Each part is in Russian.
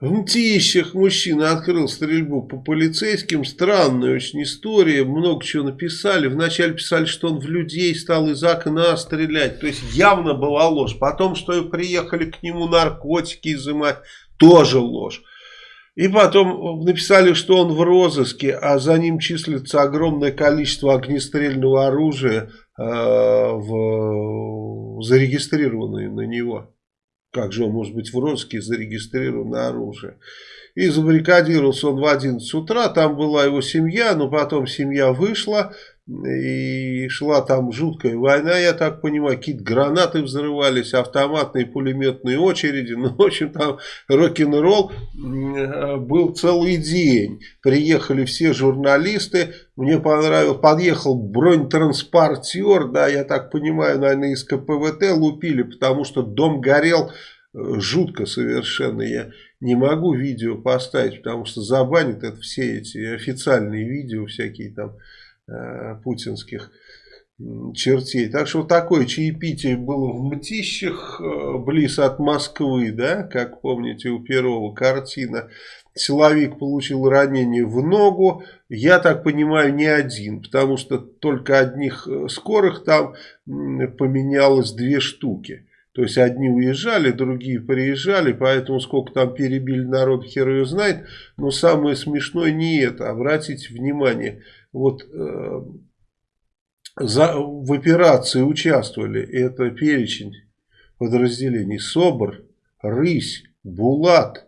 В Мтищах мужчина открыл стрельбу по полицейским. Странная очень история. Много чего написали. Вначале писали, что он в людей стал из окна стрелять. То есть явно была ложь. Потом, что приехали к нему наркотики изымать. Тоже ложь. И потом написали, что он в розыске, а за ним числится огромное количество огнестрельного оружия, э, в, зарегистрированное на него. Как же он может быть в розыске зарегистрировано оружие? И забаррикадировался он в 11 утра, там была его семья, но потом семья вышла, и шла там жуткая война, я так понимаю, какие-то гранаты взрывались, автоматные пулеметные очереди, ну, в общем, там рок-н-ролл был целый день. Приехали все журналисты, мне понравилось, подъехал бронетранспортер, да, я так понимаю, наверное, из КПВТ лупили, потому что дом горел э, жутко совершенно, я не могу видео поставить, потому что забанят это все эти официальные видео всякие там, путинских чертей. Так что такое чаепитие было в Мтищах, э, близ от Москвы, да, как помните у первого картина. Силовик получил ранение в ногу, я так понимаю, не один, потому что только одних э, скорых там поменялось две штуки. То есть одни уезжали, другие приезжали, поэтому сколько там перебили народ, хер ее знает. Но самое смешное не это, обратите внимание – вот э, за, в операции участвовали, это перечень подразделений, СОБР, Рысь, Булат,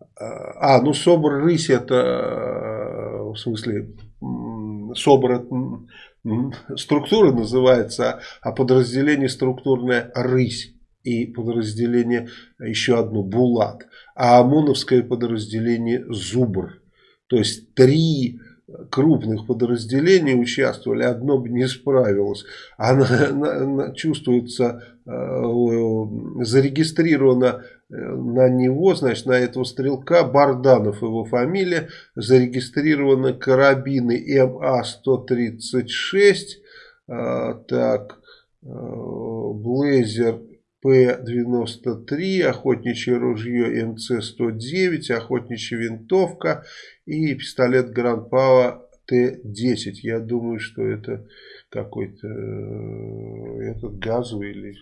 э, а, ну СОБР, Рысь это, э, в смысле, СОБР это структура называется, а подразделение структурное Рысь и подразделение еще одно Булат, а ОМОНовское подразделение Зубр. То есть три крупных подразделений участвовали, одно бы не справилось. Она, она чувствуется, э, зарегистрировано э, на него, значит, на этого стрелка, Барданов его фамилия, зарегистрированы карабины МА-136, э, так, Блейзер П-93, охотничье ружье МЦ-109, охотничья винтовка и пистолет Гранд Пава Т-10. Я думаю, что это какой-то э, этот газовый или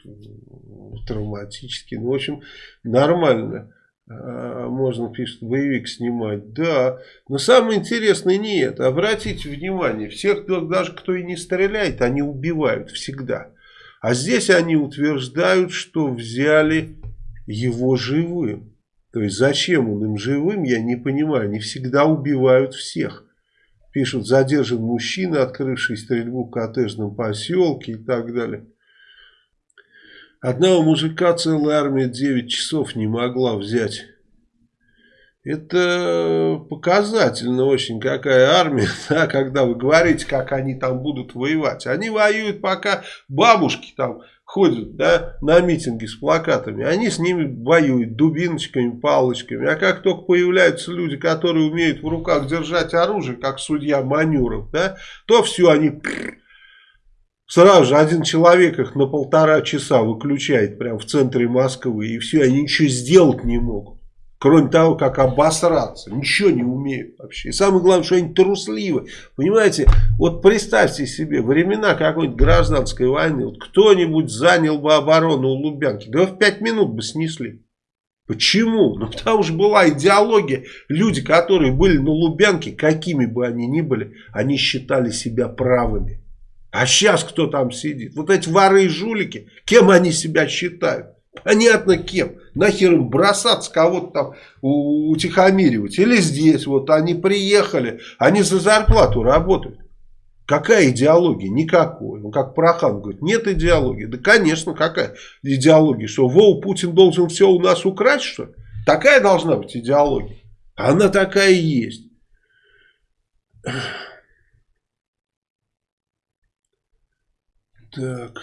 травматический. Ну, в общем, нормально. А, можно, пишет, боевик снимать. Да, но самое интересное не это. Обратите внимание, всех, даже кто и не стреляет, они убивают всегда. А здесь они утверждают, что взяли его живым. То есть зачем он им живым, я не понимаю. Они всегда убивают всех. Пишут, задержан мужчина, открывший стрельбу в коттеджном поселке и так далее. Одного мужика целая армия 9 часов не могла взять. Это показательно очень, какая армия, да, когда вы говорите, как они там будут воевать. Они воюют, пока бабушки там ходят да, на митинги с плакатами. Они с ними воюют дубиночками, палочками. А как только появляются люди, которые умеют в руках держать оружие, как судья Манюров, да, то все, они... Сразу же один человек их на полтора часа выключает прямо в центре Москвы. И все, они ничего сделать не могут. Кроме того, как обосраться. Ничего не умеют вообще. И самое главное, что они трусливы. Понимаете, вот представьте себе, времена какой-нибудь гражданской войны. Вот кто-нибудь занял бы оборону у Лубянки. Да в пять минут бы снесли. Почему? Ну потому что была идеология. Люди, которые были на Лубянке, какими бы они ни были, они считали себя правыми. А сейчас кто там сидит? Вот эти воры и жулики, кем они себя считают? Понятно кем. Нахер им бросаться, кого-то там утихомиривать. Или здесь вот они приехали, они за зарплату работают. Какая идеология? Никакой. Ну, как Прохан говорит, нет идеологии. Да, конечно, какая идеология? Что, Вова, Путин должен все у нас украсть, что ли? Такая должна быть идеология. Она такая и есть. Так.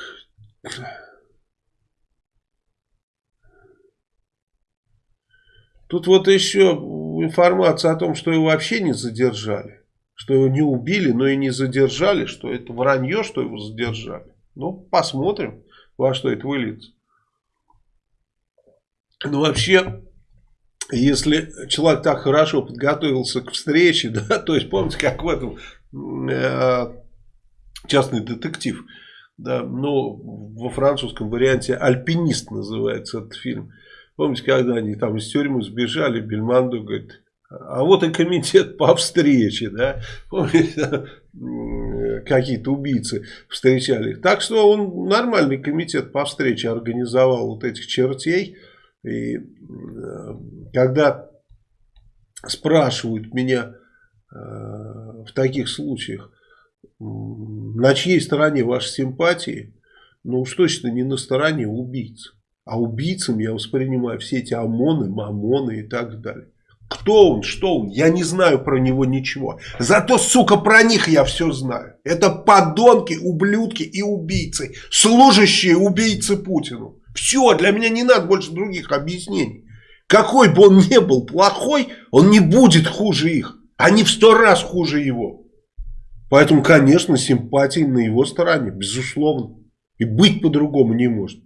Тут вот еще информация о том, что его вообще не задержали. Что его не убили, но и не задержали. Что это вранье, что его задержали. Ну, посмотрим, во что это выльется. Ну, вообще, если человек так хорошо подготовился к встрече, да, то есть помните, как в этом э, частный детектив, да, ну, во французском варианте «Альпинист» называется этот фильм. Помните, когда они там из тюрьмы сбежали, Бельмонду говорит, а вот и комитет по встрече, да, помните, какие-то убийцы встречали. Так что он нормальный комитет по встрече организовал вот этих чертей. И э, когда спрашивают меня э, в таких случаях, на чьей стороне ваши симпатии, ну уж точно не на стороне убийц. А убийцам я воспринимаю все эти ОМОНы, МАМОНы и так далее. Кто он, что он, я не знаю про него ничего. Зато, сука, про них я все знаю. Это подонки, ублюдки и убийцы. Служащие убийцы Путину. Все, для меня не надо больше других объяснений. Какой бы он ни был плохой, он не будет хуже их. Они в сто раз хуже его. Поэтому, конечно, симпатии на его стороне, безусловно. И быть по-другому не может.